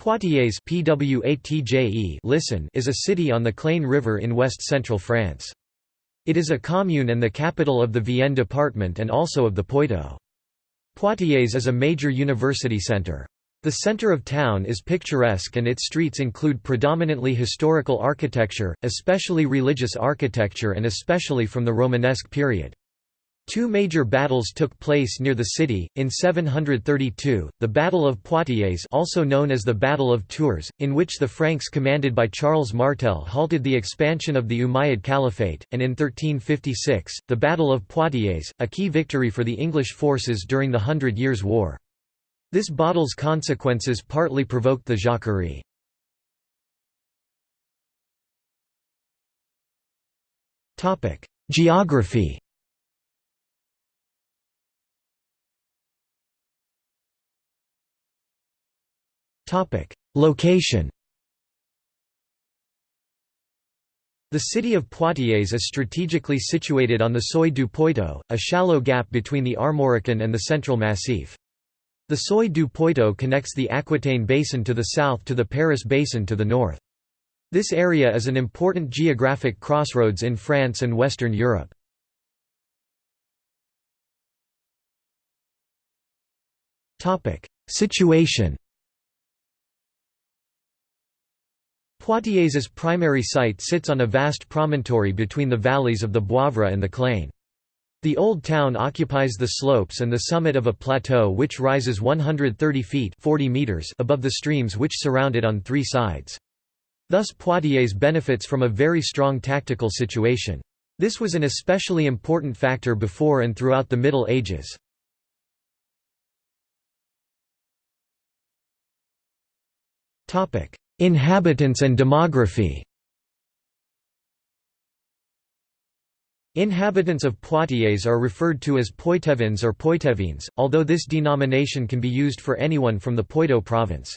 Poitiers listen is a city on the Clain River in west-central France. It is a commune and the capital of the Vienne department and also of the Poitou. Poitiers is a major university centre. The centre of town is picturesque and its streets include predominantly historical architecture, especially religious architecture and especially from the Romanesque period. Two major battles took place near the city. In 732, the Battle of Poitiers, also known as the Battle of Tours, in which the Franks commanded by Charles Martel halted the expansion of the Umayyad Caliphate, and in 1356, the Battle of Poitiers, a key victory for the English forces during the Hundred Years' War. This battle's consequences partly provoked the Jacquerie. Geography Location The city of Poitiers is strategically situated on the Seuil du Poitou, a shallow gap between the Armorican and the Central Massif. The Seuil du Poitou connects the Aquitaine Basin to the south to the Paris Basin to the north. This area is an important geographic crossroads in France and Western Europe. Situation Poitiers' primary site sits on a vast promontory between the valleys of the Boivre and the Clain. The Old Town occupies the slopes and the summit of a plateau which rises 130 feet 40 meters above the streams which surround it on three sides. Thus Poitiers benefits from a very strong tactical situation. This was an especially important factor before and throughout the Middle Ages. Inhabitants and demography Inhabitants of Poitiers are referred to as Poitevins or Poitevines, although this denomination can be used for anyone from the Poitou province.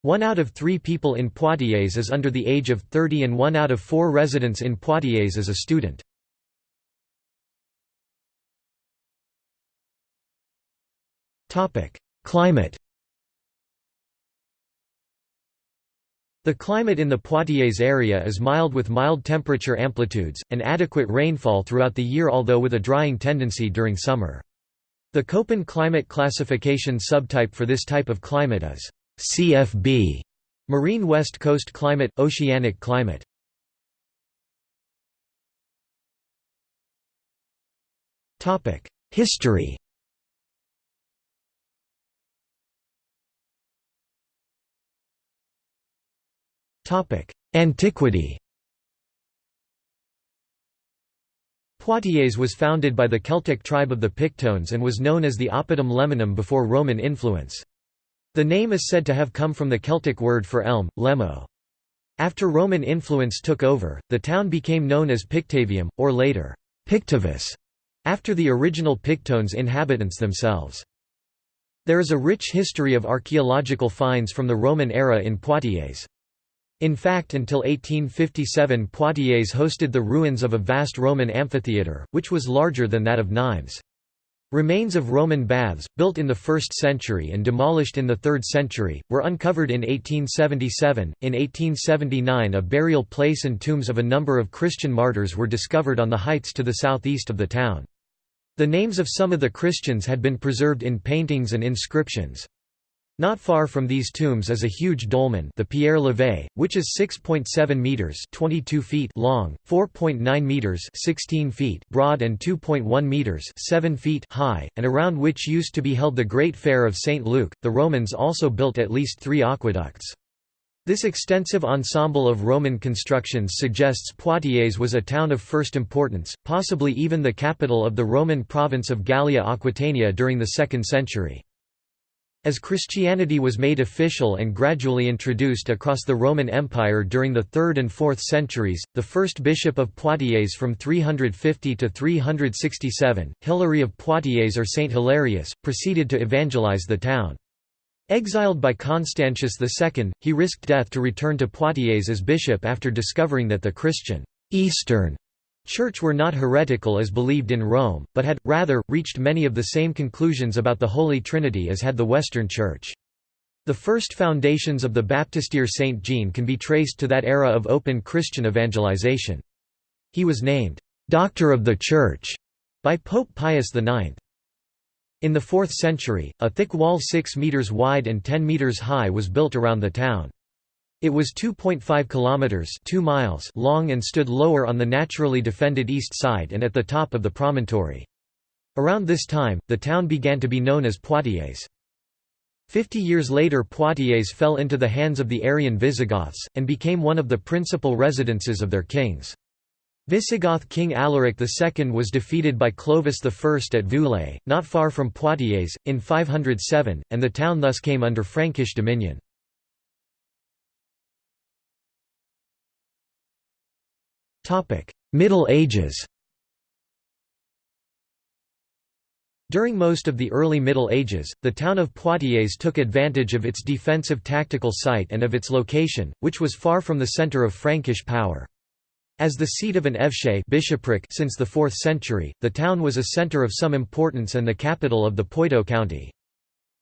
One out of three people in Poitiers is under the age of 30 and one out of four residents in Poitiers is a student. Climate The climate in the Poitiers area is mild with mild temperature amplitudes, and adequate rainfall throughout the year although with a drying tendency during summer. The Köppen climate classification subtype for this type of climate is CFB, marine west coast climate, oceanic climate. History Antiquity Poitiers was founded by the Celtic tribe of the Pictones and was known as the Oppidum Lemonum before Roman influence. The name is said to have come from the Celtic word for elm, lemo. After Roman influence took over, the town became known as Pictavium, or later, Pictivus, after the original Pictones inhabitants themselves. There is a rich history of archaeological finds from the Roman era in Poitiers. In fact until 1857 Poitiers hosted the ruins of a vast Roman amphitheatre, which was larger than that of Nimes. Remains of Roman baths, built in the 1st century and demolished in the 3rd century, were uncovered in 1877. In 1879, a burial place and tombs of a number of Christian martyrs were discovered on the heights to the southeast of the town. The names of some of the Christians had been preserved in paintings and inscriptions. Not far from these tombs is a huge dolmen the Pierre Levé, which is 6.7 meters 22 feet long, 4.9 meters 16 feet broad and 2.1 meters 7 feet high, and around which used to be held the Great Fair of St. Luke. The Romans also built at least three aqueducts. This extensive ensemble of Roman constructions suggests Poitiers was a town of first importance, possibly even the capital of the Roman province of Gallia Aquitania during the 2nd century. As Christianity was made official and gradually introduced across the Roman Empire during the 3rd and 4th centuries, the first bishop of Poitiers from 350 to 367, Hilary of Poitiers or Saint Hilarius, proceeded to evangelize the town. Exiled by Constantius II, he risked death to return to Poitiers as bishop after discovering that the Christian Eastern Church were not heretical as believed in Rome, but had, rather, reached many of the same conclusions about the Holy Trinity as had the Western Church. The first foundations of the Baptistery Saint Jean can be traced to that era of open Christian evangelization. He was named, "'Doctor of the Church' by Pope Pius IX. In the 4th century, a thick wall 6 metres wide and 10 metres high was built around the town. It was 2.5 kilometers 2 miles long and stood lower on the naturally defended east side and at the top of the promontory. Around this time, the town began to be known as Poitiers. Fifty years later Poitiers fell into the hands of the Arian Visigoths, and became one of the principal residences of their kings. Visigoth king Alaric II was defeated by Clovis I at Vouillé, not far from Poitiers, in 507, and the town thus came under Frankish dominion. Middle Ages During most of the early Middle Ages, the town of Poitiers took advantage of its defensive tactical site and of its location, which was far from the centre of Frankish power. As the seat of an évêché bishopric since the 4th century, the town was a centre of some importance and the capital of the Poitou county.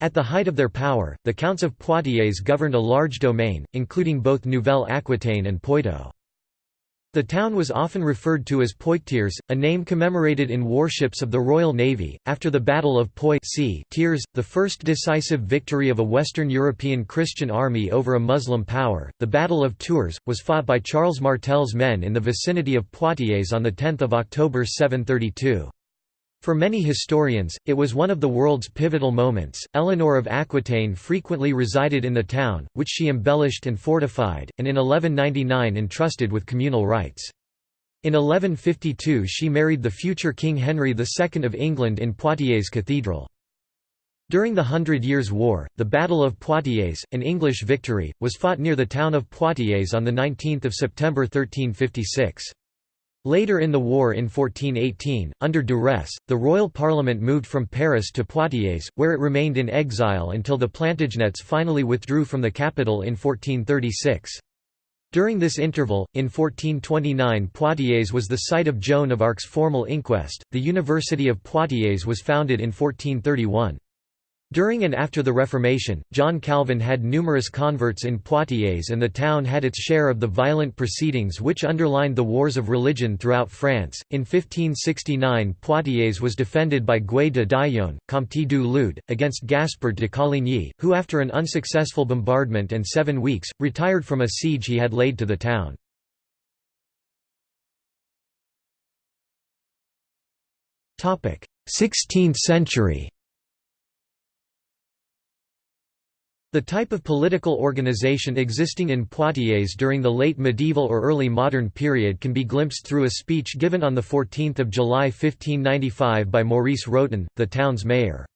At the height of their power, the counts of Poitiers governed a large domain, including both Nouvelle Aquitaine and Poitou. The town was often referred to as Poictiers, a name commemorated in warships of the Royal Navy. After the Battle of Poitiers, the first decisive victory of a Western European Christian army over a Muslim power, the Battle of Tours, was fought by Charles Martel's men in the vicinity of Poitiers on 10 October 732. For many historians, it was one of the world's pivotal moments. Eleanor of Aquitaine frequently resided in the town, which she embellished and fortified, and in 1199 entrusted with communal rights. In 1152 she married the future King Henry II of England in Poitiers Cathedral. During the Hundred Years' War, the Battle of Poitiers, an English victory, was fought near the town of Poitiers on 19 September 1356. Later in the war in 1418, under duress, the royal parliament moved from Paris to Poitiers, where it remained in exile until the Plantagenets finally withdrew from the capital in 1436. During this interval, in 1429 Poitiers was the site of Joan of Arc's formal inquest. The University of Poitiers was founded in 1431. During and after the Reformation, John Calvin had numerous converts in Poitiers and the town had its share of the violent proceedings which underlined the wars of religion throughout France. In 1569 Poitiers was defended by Guy de Daillon, Comte du Lude, against Gaspard de Coligny, who after an unsuccessful bombardment and seven weeks, retired from a siege he had laid to the town. Sixteenth century The type of political organization existing in Poitiers during the late medieval or early modern period can be glimpsed through a speech given on 14 July 1595 by Maurice Rotin, the town's mayor.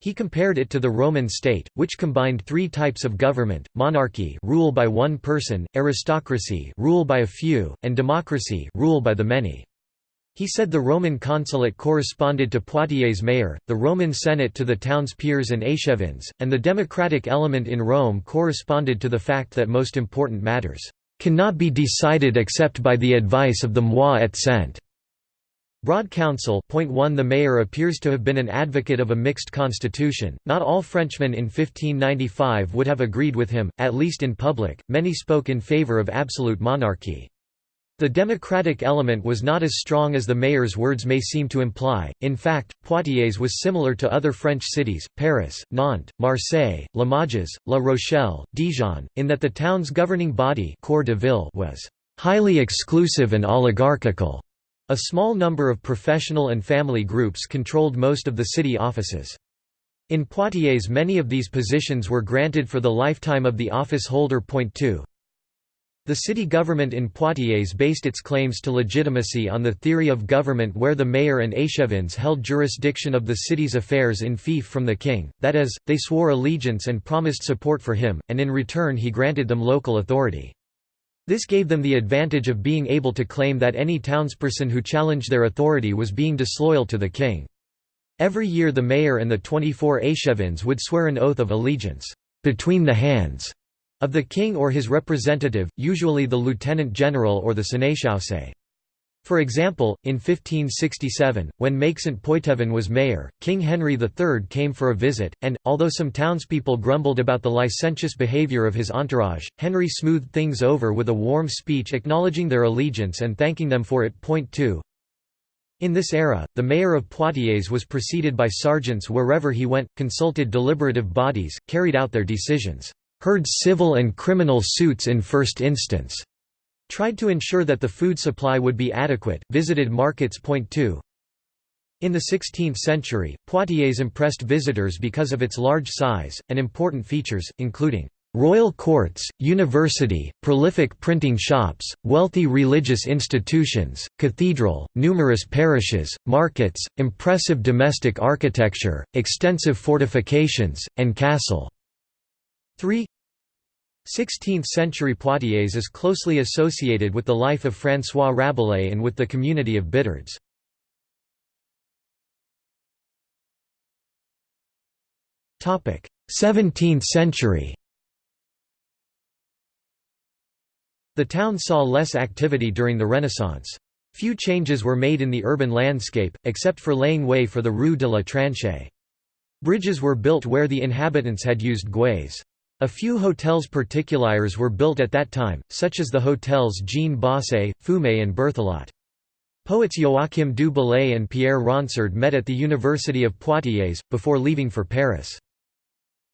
He compared it to the Roman state, which combined three types of government, monarchy rule by one person, aristocracy rule by a few, and democracy rule by the many. He said the Roman consulate corresponded to Poitiers' mayor, the Roman Senate to the town's peers and échevins, and the democratic element in Rome corresponded to the fact that most important matters cannot be decided except by the advice of the mois et cent. Broad Council point 1 The mayor appears to have been an advocate of a mixed constitution, not all Frenchmen in 1595 would have agreed with him, at least in public, many spoke in favour of absolute monarchy. The democratic element was not as strong as the mayor's words may seem to imply, in fact, Poitiers was similar to other French cities, Paris, Nantes, Marseille, Limoges, La Rochelle, Dijon, in that the town's governing body de Ville was «highly exclusive and oligarchical». A small number of professional and family groups controlled most of the city offices. In Poitiers many of these positions were granted for the lifetime of the office holder. Point 2. The city government in Poitiers based its claims to legitimacy on the theory of government where the mayor and échevins held jurisdiction of the city's affairs in fief from the king, that is, they swore allegiance and promised support for him, and in return he granted them local authority. This gave them the advantage of being able to claim that any townsperson who challenged their authority was being disloyal to the king. Every year the mayor and the 24 échevins would swear an oath of allegiance, between the hands of the king or his representative, usually the lieutenant general or the sénéchaussée. For example, in 1567, when Maixent Poitevin was mayor, King Henry III came for a visit, and, although some townspeople grumbled about the licentious behaviour of his entourage, Henry smoothed things over with a warm speech acknowledging their allegiance and thanking them for it. Point 2. In this era, the mayor of Poitiers was preceded by sergeants wherever he went, consulted deliberative bodies, carried out their decisions, heard civil and criminal suits in first instance, Tried to ensure that the food supply would be adequate, visited markets. Point 2. In the 16th century, Poitiers impressed visitors because of its large size, and important features, including royal courts, university, prolific printing shops, wealthy religious institutions, cathedral, numerous parishes, markets, impressive domestic architecture, extensive fortifications, and castle. 3 16th-century Poitiers is closely associated with the life of François Rabelais and with the community of Bittards. Topic: 17th century. The town saw less activity during the Renaissance. Few changes were made in the urban landscape, except for laying way for the Rue de la Tranchée. Bridges were built where the inhabitants had used gués. A few hotels particuliers were built at that time, such as the hotels Jean Bosse, Fumé and Berthelot. Poets Joachim du Bellay and Pierre Ronsard met at the University of Poitiers, before leaving for Paris.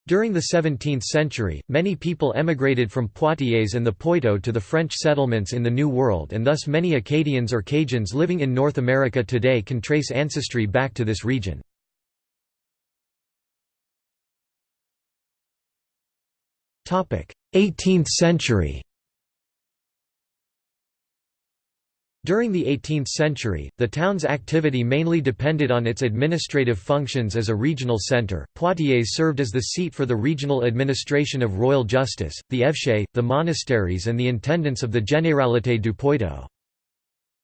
During the 17th century, many people emigrated from Poitiers and the Poitou to the French settlements in the New World and thus many Acadians or Cajuns living in North America today can trace ancestry back to this region. 18th century During the 18th century, the town's activity mainly depended on its administrative functions as a regional centre. Poitiers served as the seat for the regional administration of royal justice, the évêché, the monasteries, and the intendants of the Généralité du Poitou.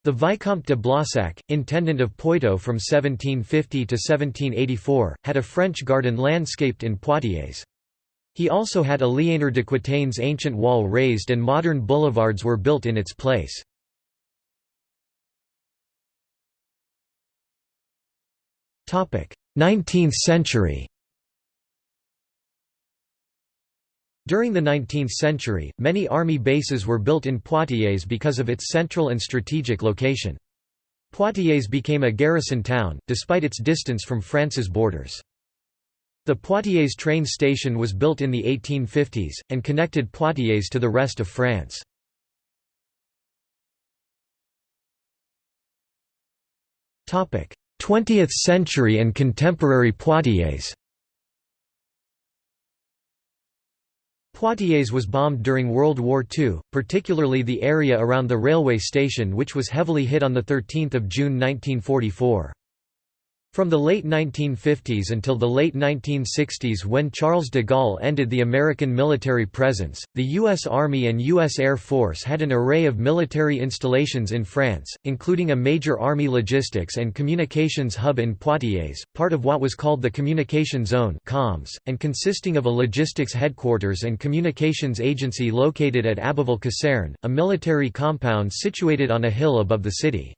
The Vicomte de Blossac, intendant of Poitou from 1750 to 1784, had a French garden landscaped in Poitiers. He also had Aliénor d'Aquitain's ancient wall raised and modern boulevards were built in its place. Topic: Nineteenth century During the 19th century, many army bases were built in Poitiers because of its central and strategic location. Poitiers became a garrison town, despite its distance from France's borders. The Poitiers train station was built in the 1850s, and connected Poitiers to the rest of France. Topic: 20th century and contemporary Poitiers. Poitiers was bombed during World War II, particularly the area around the railway station which was heavily hit on 13 June 1944. From the late 1950s until the late 1960s when Charles de Gaulle ended the American military presence, the U.S. Army and U.S. Air Force had an array of military installations in France, including a major Army logistics and communications hub in Poitiers, part of what was called the Communication Zone and consisting of a logistics headquarters and communications agency located at Aboville Caserne, a military compound situated on a hill above the city.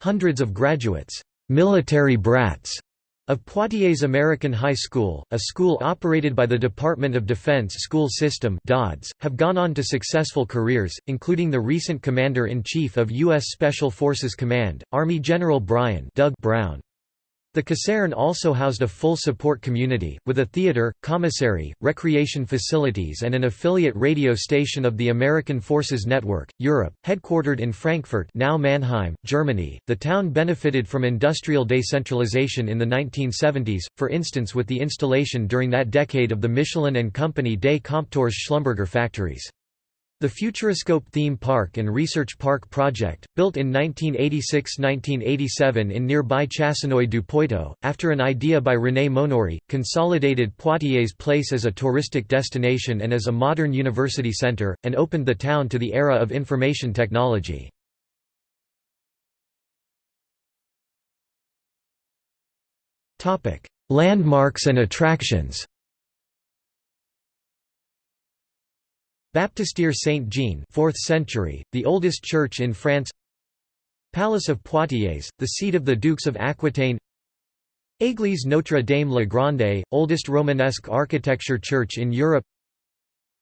Hundreds of graduates military brats of Poitiers American High School, a school operated by the Department of Defense School System DODS, have gone on to successful careers, including the recent Commander-in-Chief of U.S. Special Forces Command, Army General Brian Doug Brown. The caserne also housed a full support community, with a theater, commissary, recreation facilities and an affiliate radio station of the American Forces Network, Europe, headquartered in Frankfurt now Mannheim, Germany. The town benefited from industrial decentralization in the 1970s, for instance with the installation during that decade of the Michelin and Company des Compteurs Schlumberger factories. The Futuroscope Theme Park and Research Park project, built in 1986–1987 in nearby Chasseneuil-du-Poitou, after an idea by René Monory, consolidated Poitiers Place as a touristic destination and as a modern university centre, and opened the town to the era of information technology. Landmarks and attractions Baptistère Saint-Jean 4th century, the oldest church in France. Palace of Poitiers, the seat of the Dukes of Aquitaine. Église Notre Dame la Grande, oldest Romanesque architecture church in Europe.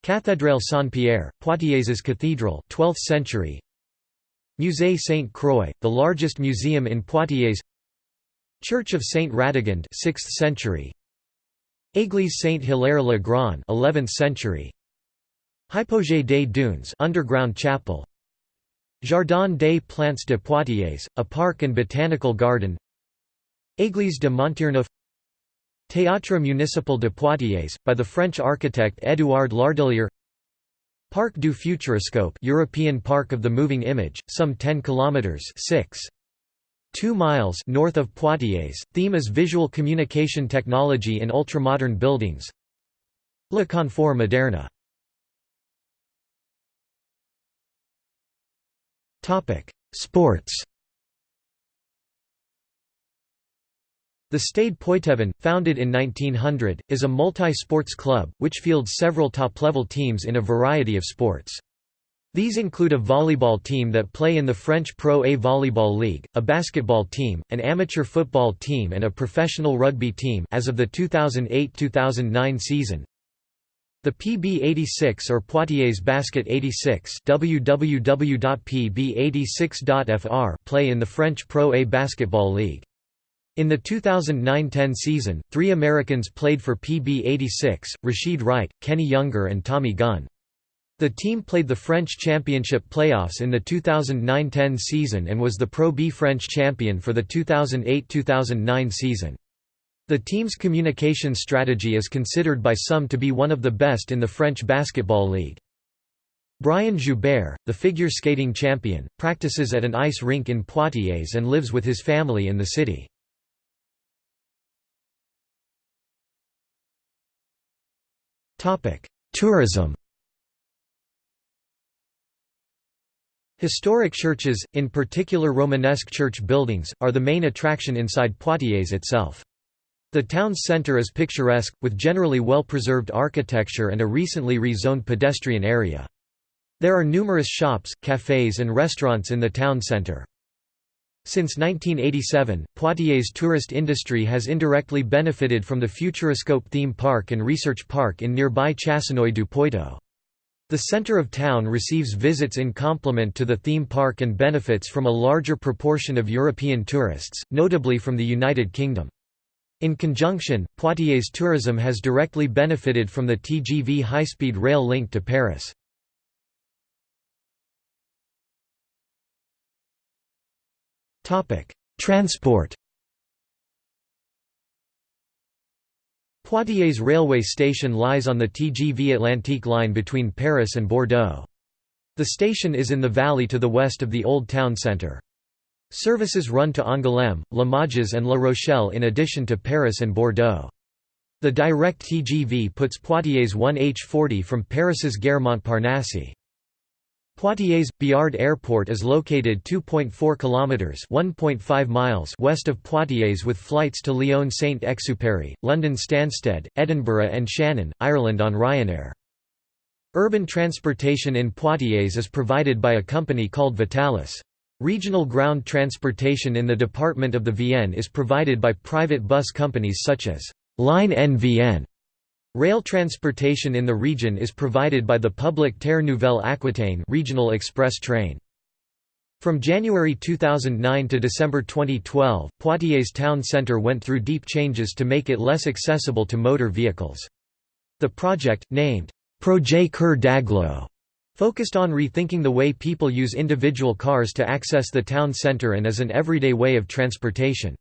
Cathédrale Saint-Pierre, Poitiers' cathedral 12th century. Musée Sainte-Croix, the largest museum in Poitiers. Church of Saint Radegund 6th century. Église Saint-Hilaire-le-Grand 11th century Hypogée des Dunes underground chapel Jardin des Plantes de Poitiers, a park and botanical garden Église de Montierneuf Théâtre municipal de Poitiers, by the French architect Édouard Lardillier Parc du Futuroscope European Park of the Moving Image, some 10 kilometers 6. 2 miles north of Poitiers. Theme is visual communication technology in ultramodern buildings. Le Confort Moderne. Sports. The Stade Poitevin, founded in 1900, is a multi-sports club, which fields several top-level teams in a variety of sports. These include a volleyball team that play in the French Pro A Volleyball League, a basketball team, an amateur football team and a professional rugby team as of the 2008-2009 season. The PB86 or Poitiers Basket 86 www.pb86.fr play in the French Pro A Basketball League. In the 2009–10 season, three Americans played for PB86, Rashid Wright, Kenny Younger and Tommy Gunn. The team played the French Championship playoffs in the 2009–10 season and was the Pro B French champion for the 2008–2009 season. The team's communication strategy is considered by some to be one of the best in the French Basketball League. Brian Joubert, the figure skating champion, practices at an ice rink in Poitiers and lives with his family in the city. Tourism Historic churches, in particular Romanesque church buildings, are the main attraction inside Poitiers itself. The town's centre is picturesque, with generally well-preserved architecture and a recently rezoned pedestrian area. There are numerous shops, cafes and restaurants in the town centre. Since 1987, Poitiers' tourist industry has indirectly benefited from the Futuroscope theme park and research park in nearby Chasseneuil du Poitou. The center of town receives visits in complement to the theme park and benefits from a larger proportion of European tourists, notably from the United Kingdom. In conjunction, Poitiers tourism has directly benefited from the TGV high-speed rail link to Paris. Transport Poitiers railway station lies on the TGV Atlantique line between Paris and Bordeaux. The station is in the valley to the west of the Old Town Centre. Services run to Angoulême, Limoges and La Rochelle in addition to Paris and Bordeaux. The direct TGV puts Poitiers 1H40 from Paris's Gare Montparnasse. Poitiers Biard Airport is located 2.4 kilometers (1.5 miles) west of Poitiers with flights to Lyon Saint-Exupéry, London Stansted, Edinburgh and Shannon, Ireland on Ryanair. Urban transportation in Poitiers is provided by a company called Vitalis. Regional ground transportation in the department of the Vienne is provided by private bus companies such as Line NVN Rail transportation in the region is provided by the public Terre Nouvelle Aquitaine regional express train. From January 2009 to December 2012, Poitiers town centre went through deep changes to make it less accessible to motor vehicles. The project, named Projet Cœur d'Agglo, focused on rethinking the way people use individual cars to access the town centre and as an everyday way of transportation.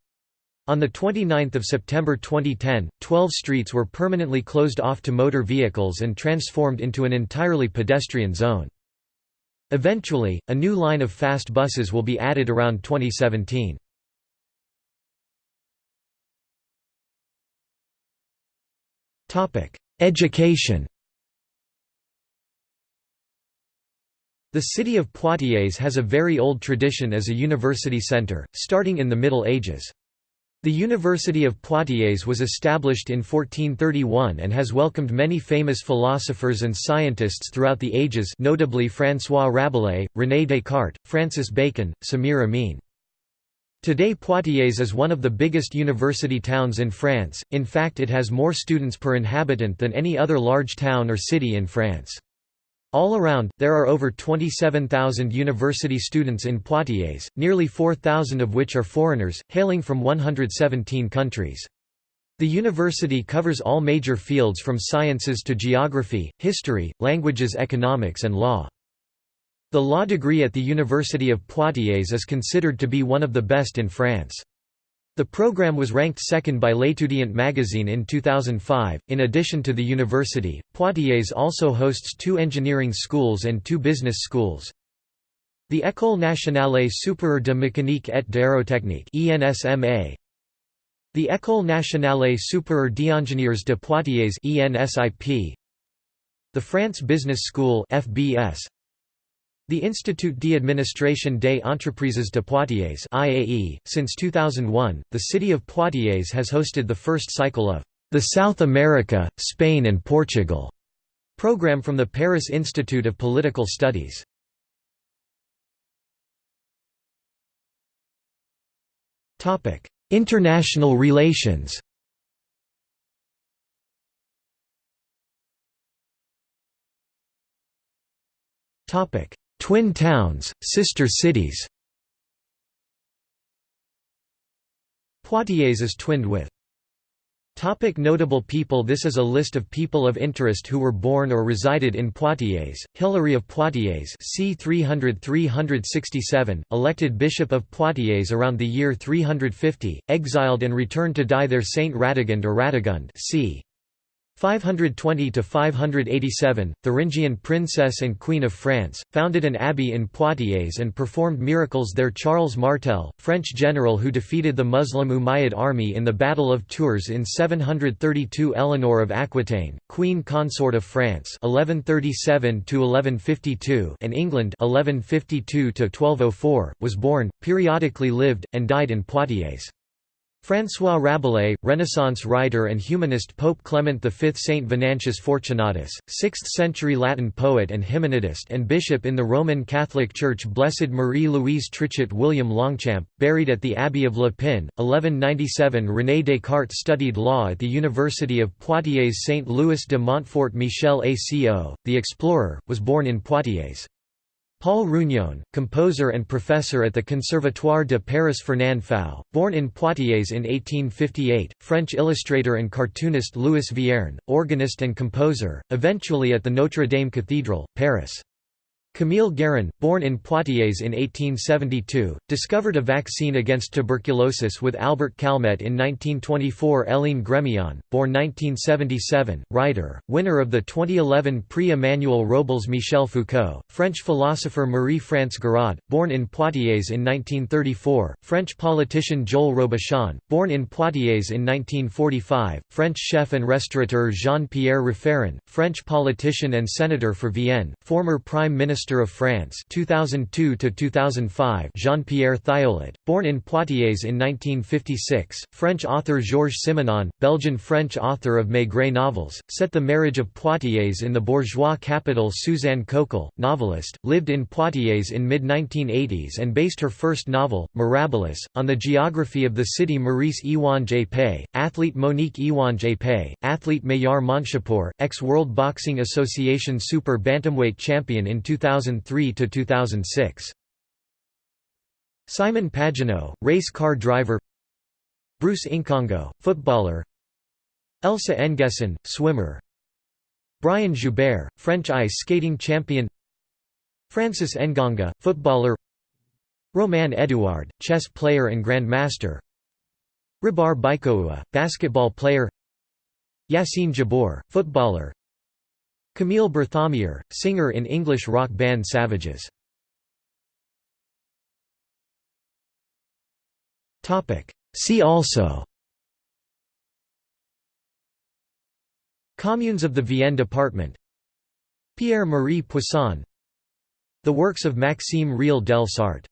On 29 September 2010, 12 streets were permanently closed off to motor vehicles and transformed into an entirely pedestrian zone. Eventually, a new line of fast buses will be added around 2017. Education The city of Poitiers has a very old tradition as a university centre, starting in the Middle Ages. The University of Poitiers was established in 1431 and has welcomed many famous philosophers and scientists throughout the ages notably François Rabelais, René Descartes, Francis Bacon, Samir Amin. Today Poitiers is one of the biggest university towns in France, in fact it has more students per inhabitant than any other large town or city in France. All around, there are over 27,000 university students in Poitiers, nearly 4,000 of which are foreigners, hailing from 117 countries. The university covers all major fields from sciences to geography, history, languages economics and law. The law degree at the University of Poitiers is considered to be one of the best in France. The program was ranked second by L'Étudiant magazine in 2005. In addition to the university, Poitiers also hosts two engineering schools and two business schools. The École nationale supérieure de mécanique et d'aérotechnique. The École nationale supérieure d'ingénieurs de Poitiers (ENSIP). The France Business School (FBS). The Institut d'administration des entreprises de Poitiers IAE. .Since 2001, the city of Poitiers has hosted the first cycle of the South America, Spain and Portugal program from the Paris Institute of Political Studies. International relations Topic: Twin towns, sister cities Poitiers is twinned with Topic notable people This is a list of people of interest who were born or resided in Poitiers. Hilary of Poitiers c. 300–367, elected Bishop of Poitiers around the year 350, exiled and returned to die there Saint Radegund or Radegund c. 520 to 587, Thuringian princess and queen of France, founded an abbey in Poitiers and performed miracles there. Charles Martel, French general who defeated the Muslim Umayyad army in the Battle of Tours in 732. Eleanor of Aquitaine, queen consort of France, 1137 to 1152, and England, 1152 to 1204, was born, periodically lived, and died in Poitiers. François Rabelais, Renaissance writer and humanist Pope Clement V Saint Venantius Fortunatus, 6th-century Latin poet and hymnodist and bishop in the Roman Catholic Church Blessed Marie-Louise Trichet William Longchamp, buried at the Abbey of Le Pin, 1197 René Descartes studied law at the University of Poitiers Saint Louis de Montfort Michel Aco, the explorer, was born in Poitiers. Paul Rougnon, composer and professor at the Conservatoire de Paris Fernand Fau, born in Poitiers in 1858, French illustrator and cartoonist Louis Vierne, organist and composer, eventually at the Notre Dame Cathedral, Paris. Camille Guérin, born in Poitiers in 1872, discovered a vaccine against tuberculosis with Albert Calmette in 1924 Hélène Grémillon, born 1977, writer, winner of the 2011 Prix Emmanuel Robles Michel Foucault, French philosopher Marie-France Gouraud, born in Poitiers in 1934, French politician Joël Robuchon, born in Poitiers in 1945, French chef and restaurateur Jean-Pierre Raffarin, French politician and senator for Vienne, former Prime Minister Minister of France 2002 to 2005 Jean-Pierre Thiolet born in Poitiers in 1956 French author Georges Simenon Belgian-French author of Maigret novels set the marriage of Poitiers in the bourgeois capital Suzanne Coquelle novelist lived in Poitiers in mid-1980s and based her first novel Mirabilis on the geography of the city Maurice Iwan athlete Monique Iwan athlete Mahyar Monshipour ex-World Boxing Association Super Bantamweight champion in 2000 2003 to 2006. Simon Pagenaud, race car driver. Bruce Nkongo, footballer. Elsa N'Guessan, swimmer. Brian Joubert, French ice skating champion. Francis Ngonga, footballer. Romain Edouard, chess player and grandmaster. Ribar Baikoua, basketball player. Yassine Jebbour, footballer. Camille Berthomier, singer in English rock band Savages. See also. Communes of the Vienne department. Pierre-Marie Poisson. The works of Maxime Real del Sarte